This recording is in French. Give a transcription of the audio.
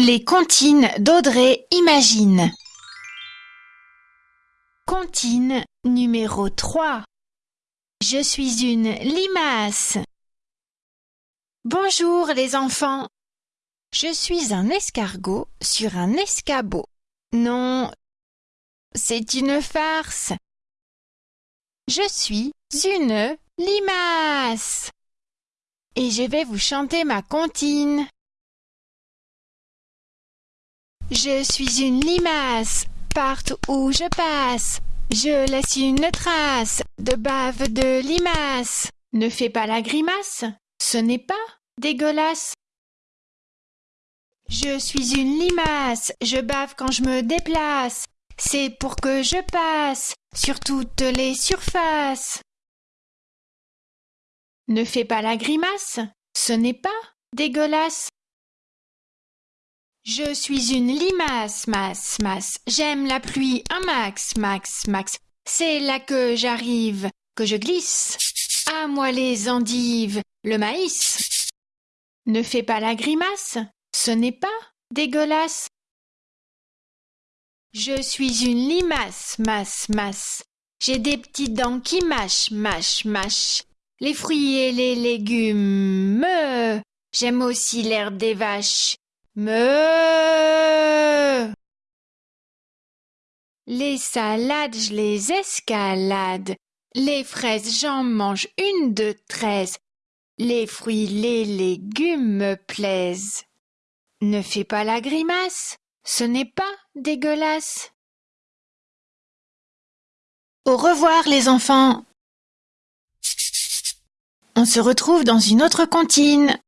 Les comptines d'Audrey Imagine. Comptine numéro 3. Je suis une limace. Bonjour les enfants. Je suis un escargot sur un escabeau. Non, c'est une farce. Je suis une limace. Et je vais vous chanter ma comptine. Je suis une limace, partout où je passe. Je laisse une trace de bave de limace. Ne fais pas la grimace, ce n'est pas dégueulasse. Je suis une limace, je bave quand je me déplace. C'est pour que je passe sur toutes les surfaces. Ne fais pas la grimace, ce n'est pas dégueulasse. Je suis une limace, masse, masse. J'aime la pluie un max, max, max. C'est là que j'arrive, que je glisse. À moi les endives, le maïs. Ne fais pas la grimace, ce n'est pas dégueulasse. Je suis une limace, masse, masse. J'ai des petites dents qui mâchent, mâchent, mâchent. Les fruits et les légumes. Me. J'aime aussi l'herbe des vaches. Me. Les salades, je les escalade. Les fraises, j'en mange une de treize. Les fruits, les légumes me plaisent. Ne fais pas la grimace, ce n'est pas dégueulasse. Au revoir les enfants. On se retrouve dans une autre comptine.